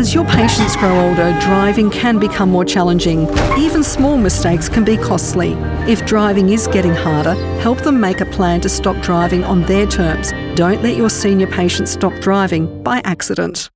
As your patients grow older, driving can become more challenging. Even small mistakes can be costly. If driving is getting harder, help them make a plan to stop driving on their terms. Don't let your senior patients stop driving by accident.